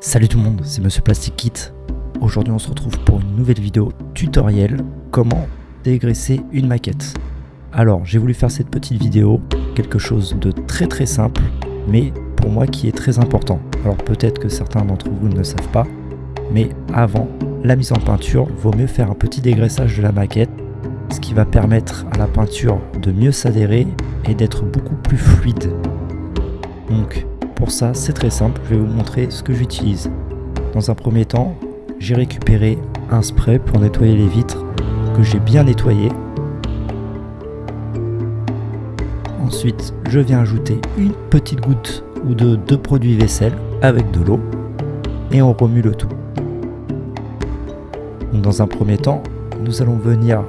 Salut tout le monde, c'est Monsieur Plastic Kit. Aujourd'hui on se retrouve pour une nouvelle vidéo tutoriel comment dégraisser une maquette. Alors j'ai voulu faire cette petite vidéo, quelque chose de très très simple, mais pour moi qui est très important. Alors peut-être que certains d'entre vous ne le savent pas, mais avant la mise en peinture, vaut mieux faire un petit dégraissage de la maquette, ce qui va permettre à la peinture de mieux s'adhérer et d'être beaucoup plus fluide. Pour ça, c'est très simple, je vais vous montrer ce que j'utilise. Dans un premier temps, j'ai récupéré un spray pour nettoyer les vitres que j'ai bien nettoyé. Ensuite, je viens ajouter une petite goutte ou deux de produit vaisselle avec de l'eau et on remue le tout. dans un premier temps, nous allons venir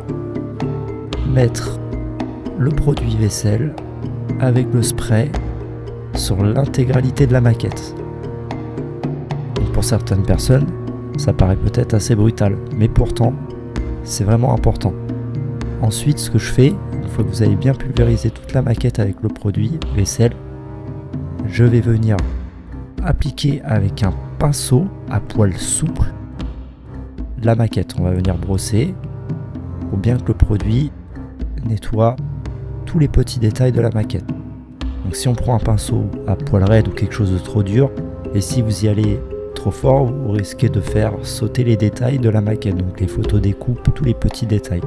mettre le produit vaisselle avec le spray sur l'intégralité de la maquette. pour certaines personnes, ça paraît peut-être assez brutal, mais pourtant, c'est vraiment important. Ensuite, ce que je fais, une fois que vous avez bien pulvérisé toute la maquette avec le produit vaisselle, je vais venir appliquer avec un pinceau à poil souple la maquette. On va venir brosser pour bien que le produit nettoie tous les petits détails de la maquette. Donc si on prend un pinceau à poil raide ou quelque chose de trop dur, et si vous y allez trop fort, vous risquez de faire sauter les détails de la maquette, donc les photos des coupes, tous les petits détails.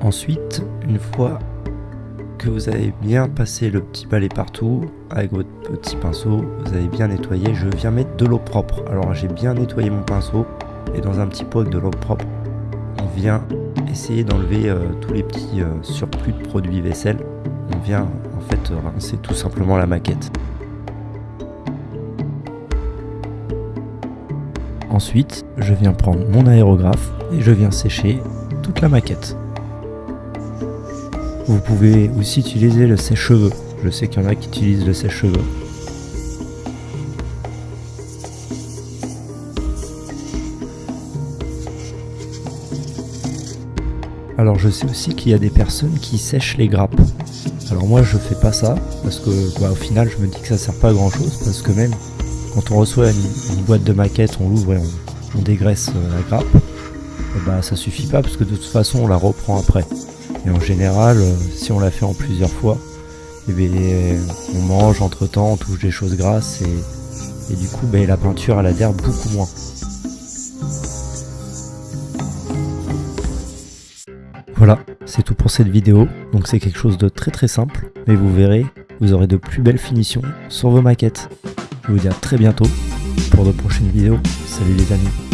Ensuite, une fois que vous avez bien passé le petit balai partout, avec votre petit pinceau, vous avez bien nettoyé, je viens mettre de l'eau propre. Alors j'ai bien nettoyé mon pinceau, et dans un petit pot avec de l'eau propre, on vient essayer d'enlever euh, tous les petits euh, surplus de produits vaisselle. On vient en fait rincer tout simplement la maquette. Ensuite, je viens prendre mon aérographe et je viens sécher toute la maquette. Vous pouvez aussi utiliser le sèche-cheveux. Je sais qu'il y en a qui utilisent le sèche-cheveux. Alors je sais aussi qu'il y a des personnes qui sèchent les grappes. Alors moi je fais pas ça parce que bah, au final je me dis que ça sert pas à grand chose parce que même quand on reçoit une, boîte de maquette, on l'ouvre et on, dégraisse euh, la grappe, bah ça suffit pas parce que de toute façon on la reprend après. Et en général, euh, si on la fait en plusieurs fois, eh bien, on mange entre temps, on touche des choses grasses et, du coup ben, la peinture elle adhère beaucoup moins. Voilà, c'est tout pour cette vidéo. Donc c'est quelque chose de très très simple, mais vous verrez, vous aurez de plus belles finitions sur vos maquettes. Je vous dis à très bientôt pour de prochaines vidéos. Salut les amis